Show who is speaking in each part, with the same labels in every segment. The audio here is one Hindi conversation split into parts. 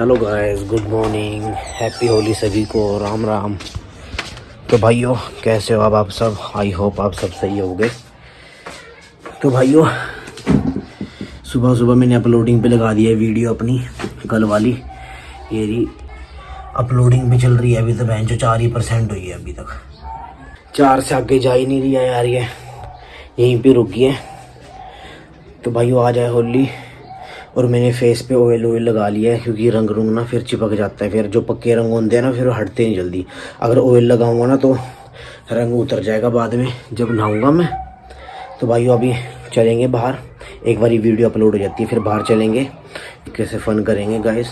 Speaker 1: Hello guys good morning happy Holi सभी को. राम राम. तो भाइयों, कैसे हो अब आप सब? आई होप आप सब सही होगे. तो भाइयों, सुबह सुबह मैंने अपलोडिंग पे लगा दिया है वीडियो अपनी, कल वाली. ये रही अपलोडिंग पे चल रही है अभी तो बहन, जो चार ही परसेंट हुई है अभी तक. चार से आगे जा ही नहीं रही है यार ये. यहीं पे रुकी है. तो भाइयों, आ जाए होली. और मैंने फेस पे ऑयल ऑयल लगा लिया है, क्योंकि रंग रुंग ना फिर चिपक जाता है। फिर जो पक्के रंग होते हैं ना, फिर हटते नहीं जल्दी। अगर ऑयल लगाऊँगा ना तो रंग उतर जाएगा बाद में, जब नहाऊँगा मैं। तो भाइयों, अभी चलेंगे बाहर। एक बार वीडियो अपलोड हो जाती है, फिर बाहर चलेंगे। कैसे फ़न करेंगे गाइस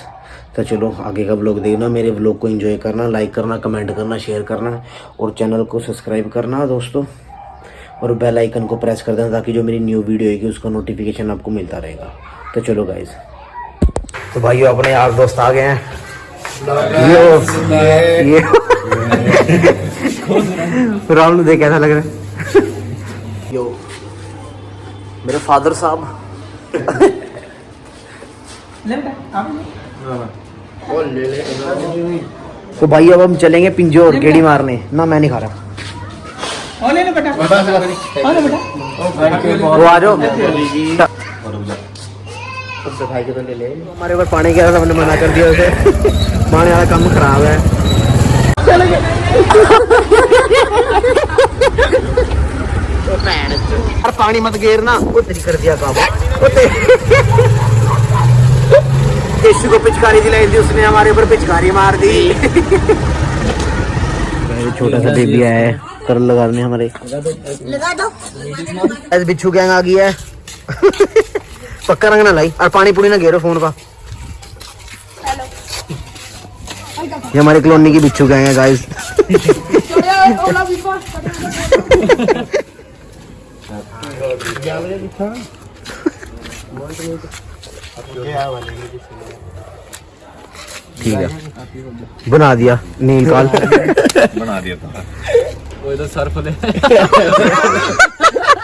Speaker 1: तो चलो, आगे का ब्लॉग देखना, मेरे ब्लॉग को एंजॉय करना लाइक करना कमेंट करना शेयर करना, और चैनल को सब्सक्राइब करना, दोस्तों। और बेल आइकन को प्रेस कर देना, ताकि जो मेरी न्यू वीडियो आएगी, उसका नोटिफिकेशन आपको मिलता रहेगा। तो चलो गाइस तो भाइयों अपने यार दोस्त आ गए हैं। ये ये राहुल देख कैसा लग रहा है। यो मेरे फादर साहब। तो भाई अब हम चलेंगे पिंजोर गेड़ी मारने। ना मैं नहीं खा रहा। वो आ जाओ। हमारे ऊपर पानी गया था हमने मना कर दिया उसे। पानी वाला काम खराब है। यार पानी मत गेरना वो तेरी कर दिया काम। यीशु को पिचकारी दिलाई थी उसने हमारे ऊपर पिचकारी मार दी। छोटा सा बेबी आया है। कर लगाने हमारे।
Speaker 2: लगा दो।
Speaker 1: ऐसे बिच्छू गैंग आ गई है। पक्का रंग ना लाई। और पानी पूरी ना घेरो फ़ोन का। ये हमारी कॉलोनी की बिच्छू गए है गाइस ठीक है। बना दिया नील काल।
Speaker 3: बना दिया था।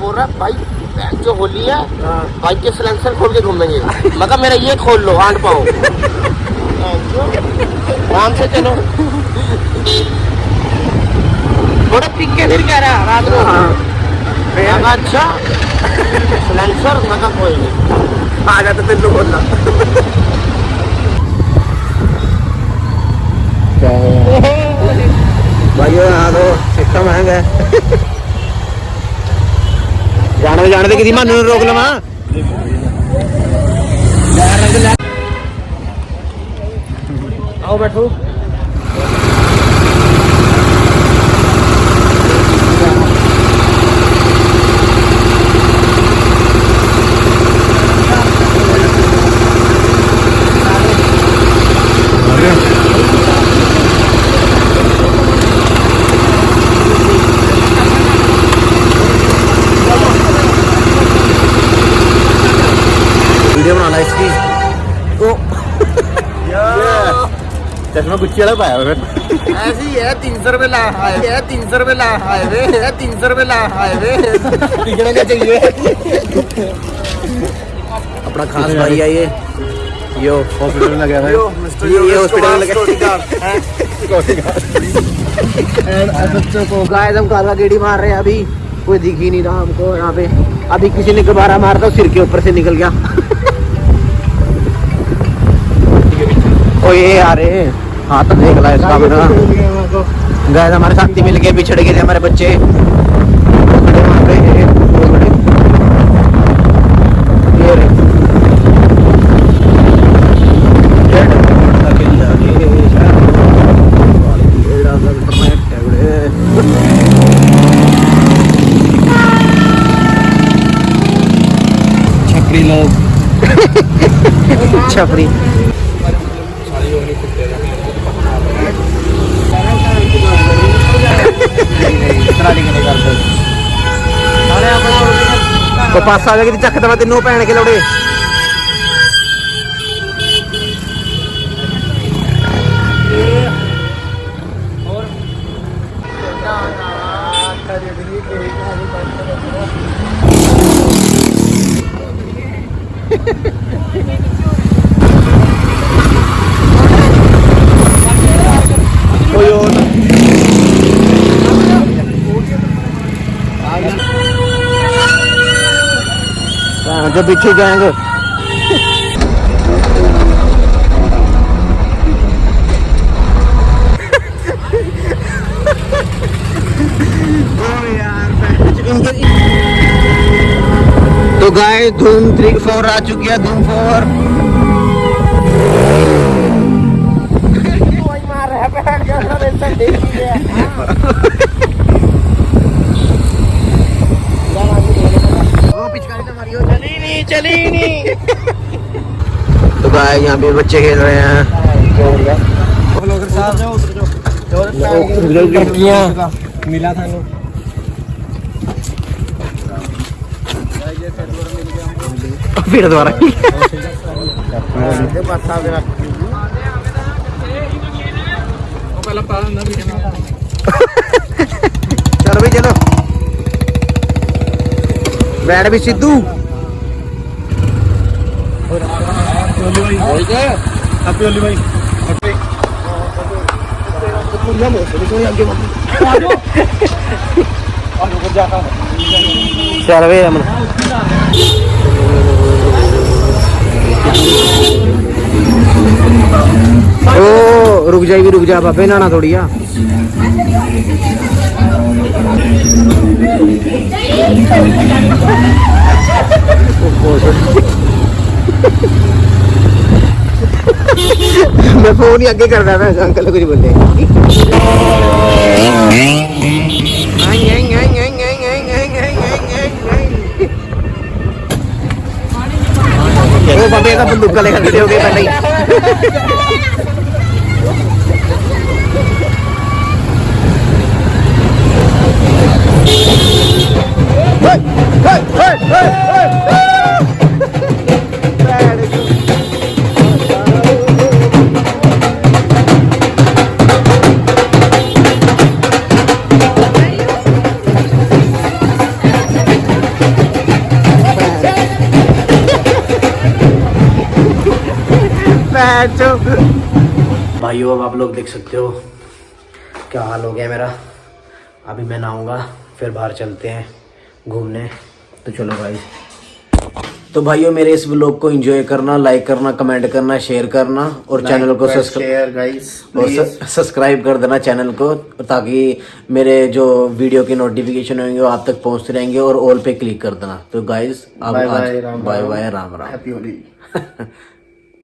Speaker 2: बोल रहा है भाई जो होली है बाइक के सिलेंसर खोल के घूमेंगे मगर मेरा ये खोल लो आंट पाओ। आराम से चलो। थोड़ा पिक के फिर कह रहा रात को। मैं कहा, अच्छा सिलेंसर मगर कोई नहीं।
Speaker 1: आ जाता तेरे को बोलना। भाइयों यहाँ तो इतना महँगा है। जाने जाने किसी मानू ने रोक लवा आओ बैठो वीडियो बना ला इसकी तो
Speaker 3: चश्मा वाला पाया
Speaker 2: ऐसे ही है तीन सौ रुपए ला आए है तीन सौ रुपए ला आए वे है तीन सौ रुपए ला
Speaker 3: चाहिए।
Speaker 1: अपना खास भाई है ये। यो
Speaker 3: हॉस्पिटल में लगा था
Speaker 1: ये ये हॉस्पिटल में लगा तो गाय हम काला गेड़ी मार रहे हैं अभी। कोई दिख ही नहीं रहा हमको यहाँ पे। अभी किसी ने गुब्बारा मारा था सिर के ऊपर से निकल गया। ओ ये आ रहे हाथ देख ला इसका मेरा। गाय हमारे साथी मिल के बिछड़ गए थे हमारे बच्चे। खड़े
Speaker 3: ਕਰਦੇ। ਨਾਲੇ
Speaker 1: ਆਪਾਂ ਕੋਲ ਪਾਸਾ ਆ ਜਾ ਕੇ ਚੱਕ ਦਵਾ ਤੈਨੂੰ ਭੈਣ ਕੇ ਲੋੜੇ आगे पीछे जाएँगे तो गाय धूम थ्री फोर आ चुकी है धूम फोर। मार रहा है नहीं तो गाय यहाँ पे बच्चे खेल रहे हैं
Speaker 3: मिला था
Speaker 1: फिर दोबारा चलो भाई चलो बैठ भी सिद्धू
Speaker 3: हैप्पी होली भाई
Speaker 1: चल भाई रमन ओ रुक जाएगी रुक जा बाबे नाना थोड़ी आ मैं फ़ोन ही आगे कर रहा था, अंकल कुछ बोले। बंदूक लेकर खड़े हो गए पहले ही। भाइयों अब आप लोग देख सकते हो क्या हाल हो गया मेरा। अभी मैं नहाऊँगा फिर बाहर चलते हैं घूमने। तो चलो भाई। तो भाइयों मेरे इस ब्लॉग को एंजॉय करना लाइक करना कमेंट करना शेयर करना और चैनल को सब्सक्राइब और सब्सक्राइब कर देना चैनल को ताकि मेरे जो वीडियो की नोटिफिकेशन होंगे वो आप तक पहुँचते रहेंगे और ऑल पे क्लिक कर देना। तो guys Ram
Speaker 3: bye Ram.
Speaker 1: Bye Ram. Ram
Speaker 3: happy Holi